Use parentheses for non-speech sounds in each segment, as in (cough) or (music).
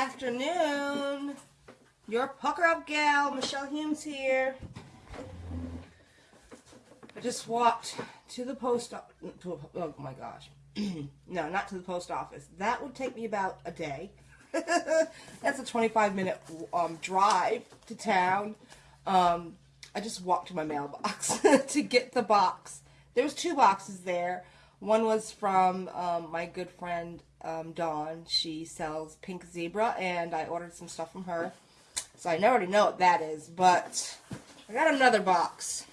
Afternoon. Your pucker up gal, Michelle Humes here. I just walked to the post. Oh my gosh. (clears throat) no, not to the post office. That would take me about a day. (laughs) That's a 25 minute um, drive to town. Um, I just walked to my mailbox (laughs) to get the box. There was two boxes there. One was from um, my good friend um, Dawn. She sells Pink Zebra, and I ordered some stuff from her. So I already know what that is, but I got another box.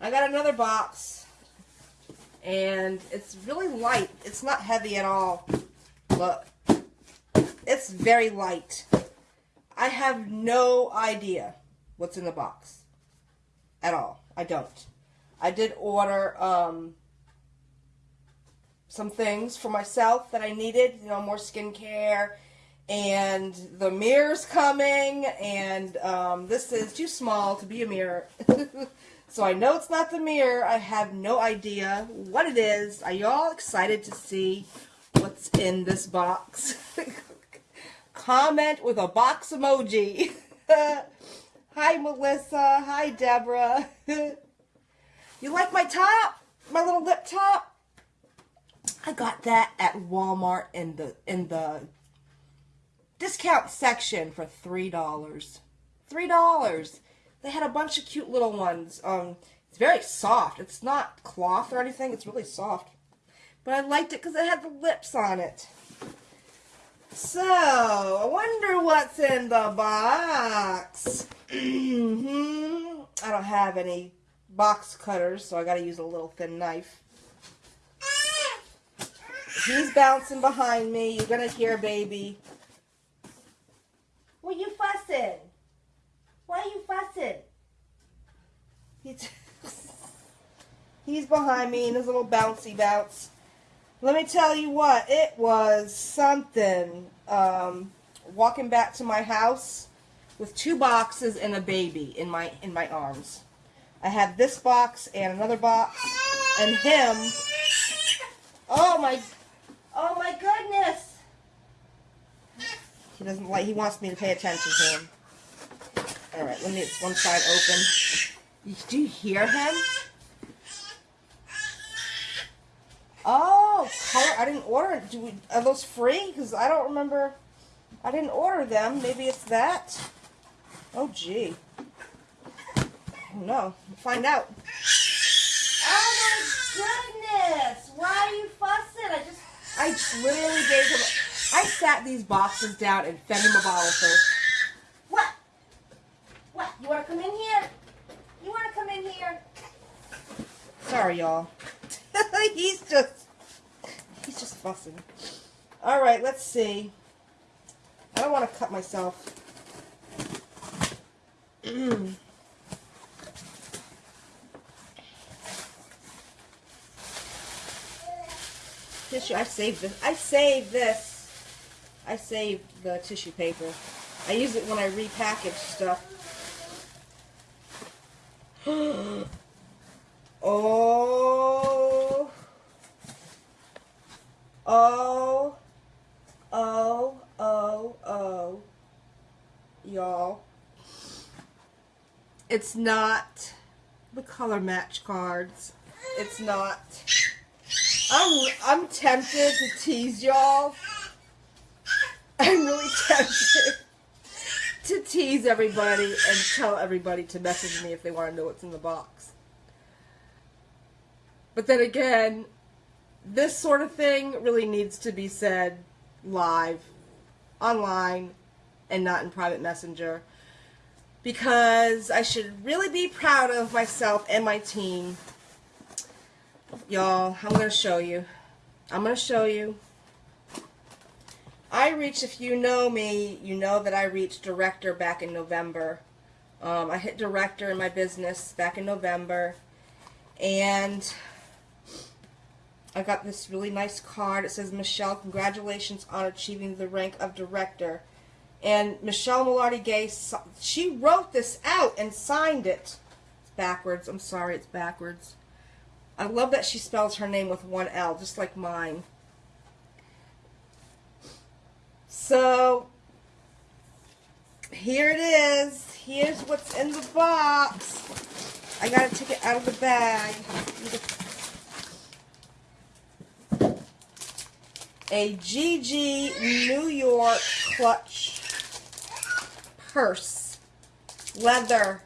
I got another box, and it's really light. It's not heavy at all. Look, it's very light. I have no idea what's in the box at all. I don't. I did order um, some things for myself that I needed, you know, more skincare, and the mirror's coming, and um, this is too small to be a mirror. (laughs) so I know it's not the mirror. I have no idea what it is. Are y'all excited to see what's in this box? (laughs) Comment with a box emoji. (laughs) Hi, Melissa. Hi, Deborah. You like my top? My little lip top? I got that at Walmart in the in the discount section for three dollars. Three dollars. They had a bunch of cute little ones. Um, it's very soft. It's not cloth or anything. It's really soft. But I liked it because it had the lips on it. So, I wonder what's in the box. (clears throat) Mhm. I don't have any box cutters, so I got to use a little thin knife. He's bouncing behind me. You're to hear baby. What are you fussing? Why are you fussing? He's, (laughs) he's behind me in his little bouncy bounce. Let me tell you what, it was something. Um, walking back to my house with two boxes and a baby in my in my arms. I have this box and another box and him. Oh my, oh my goodness. He doesn't like, he wants me to pay attention to him. All right, let me, it's one side open. Do you hear him? Oh, color, I didn't order. Do we, are those free? Because I don't remember, I didn't order them. Maybe it's that. Oh, gee. No, find out. Oh my goodness! Why are you fussing? I just, I literally gave him. I sat these boxes down and fed him a bottle first. What? What? You want to come in here? You want to come in here? Sorry, y'all. (laughs) he's just, he's just fussing. All right, let's see. I don't want to cut myself. (clears throat) tissue. I saved this. I saved this. I saved the tissue paper. I use it when I repackage stuff. (gasps) oh. Oh. Oh. Oh. Oh. Y'all. It's not the color match cards. It's not I'm I'm tempted to tease y'all. I'm really tempted to tease everybody and tell everybody to message me if they want to know what's in the box. But then again, this sort of thing really needs to be said live, online, and not in private messenger. Because I should really be proud of myself and my team Y'all, I'm going to show you. I'm going to show you. I reached, if you know me, you know that I reached director back in November. Um, I hit director in my business back in November. And I got this really nice card. It says, Michelle, congratulations on achieving the rank of director. And Michelle Millardi Gay, she wrote this out and signed it. It's backwards. I'm sorry, it's backwards. I love that she spells her name with one L, just like mine. So here it is. Here's what's in the box. I gotta take it out of the bag. A GG New York clutch purse. Leather.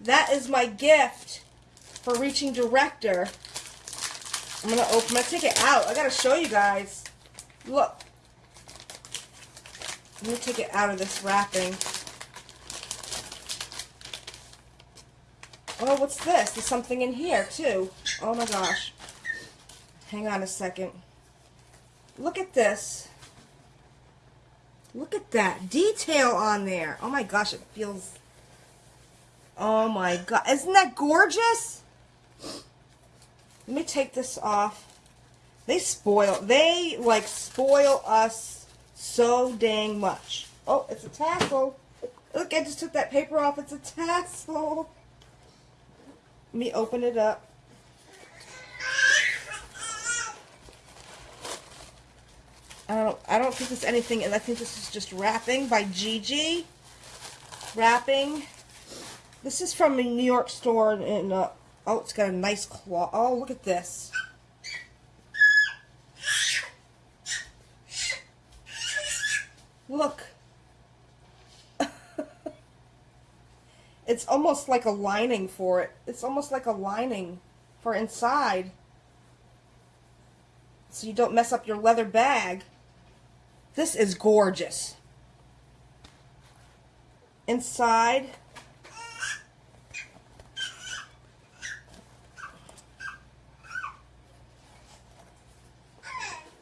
That is my gift for reaching director. I'm gonna open. I'm gonna take it out. I gotta show you guys. Look. Let me take it out of this wrapping. Oh, what's this? There's something in here too. Oh my gosh. Hang on a second. Look at this. Look at that detail on there. Oh my gosh, it feels. Oh my god, isn't that gorgeous? Let me take this off. They spoil, they like spoil us so dang much. Oh, it's a tassel. Look, I just took that paper off. It's a tassel. Let me open it up. I don't, I don't think there's anything, and I think this is just wrapping by Gigi. Wrapping. This is from a New York store in, uh, oh, it's got a nice claw. Oh, look at this. Look. (laughs) it's almost like a lining for it. It's almost like a lining for inside. So you don't mess up your leather bag. This is gorgeous. Inside,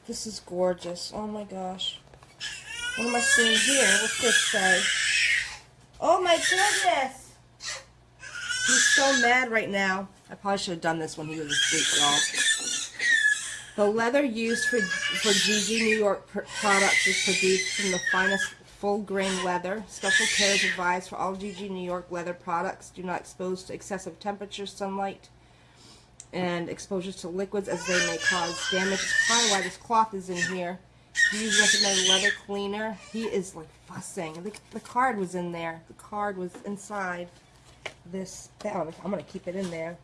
this is gorgeous. Oh my gosh. What am I seeing here? What's this say? Oh my goodness! He's so mad right now. I probably should have done this when he was asleep, y'all. The leather used for, for GG New York products is produced from the finest full grain leather. Special care is advised for all GG New York leather products. Do not expose to excessive temperature, sunlight, and exposures to liquids as they may cause damage. That's probably why this cloth is in here. Use recommended leather cleaner. He is like fussing. The, the card was in there. The card was inside this. I'm going to keep it in there.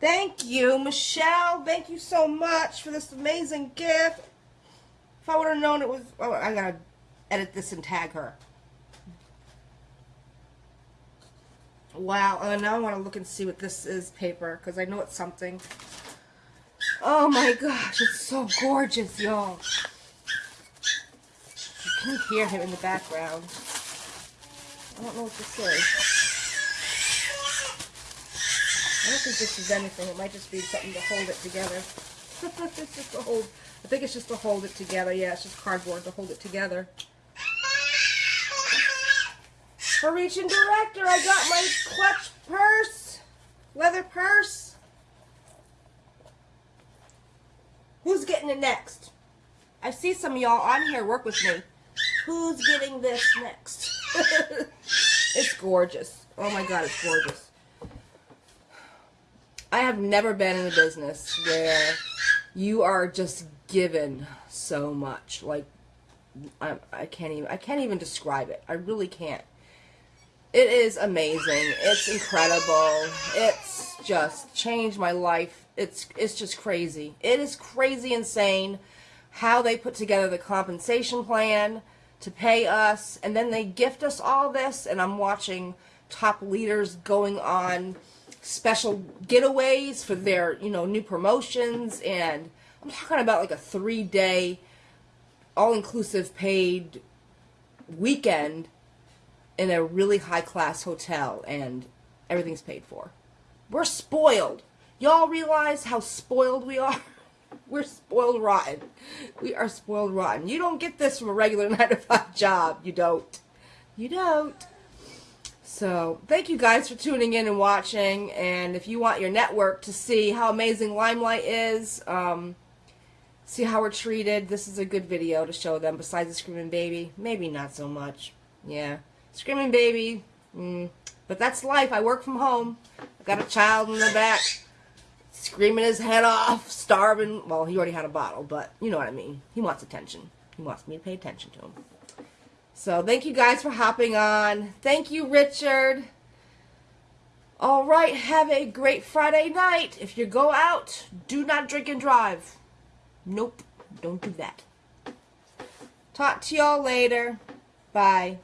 Thank you, Michelle. Thank you so much for this amazing gift. If I would have known it was... Oh, I got to edit this and tag her. Wow. And now I want to look and see what this is paper because I know it's something. Oh my gosh. It's so gorgeous, y'all. You can hear him in the background. I don't know what this is. I don't think this is anything. It might just be something to hold it together. (laughs) it's just to hold. I think it's just to hold it together. Yeah, it's just cardboard to hold it together. Reaching director, I got my clutch purse, leather purse. Who's getting it next? I see some y'all on here work with me. Who's getting this next? (laughs) it's gorgeous. Oh my god, it's gorgeous. I have never been in a business where you are just given so much. Like, I, I can't even, I can't even describe it. I really can't. It is amazing. It's incredible. It's just changed my life. It's, it's just crazy. It is crazy insane how they put together the compensation plan to pay us and then they gift us all this and I'm watching top leaders going on special getaways for their, you know, new promotions. And I'm talking about like a three day, all inclusive paid weekend in a really high class hotel and everything's paid for. We're spoiled. Y'all realize how spoiled we are? (laughs) We're spoiled rotten. We are spoiled rotten. You don't get this from a regular (laughs) 9 to 5 job. You don't. You don't. So thank you guys for tuning in and watching. And if you want your network to see how amazing Limelight is, um, see how we're treated, this is a good video to show them. Besides the Screaming Baby, maybe not so much. Yeah, Screaming Baby. Mm, but that's life. I work from home. I've got a child in the back screaming his head off, starving. Well, he already had a bottle, but you know what I mean. He wants attention. He wants me to pay attention to him. So thank you guys for hopping on. Thank you, Richard. All right, have a great Friday night. If you go out, do not drink and drive. Nope, don't do that. Talk to y'all later. Bye.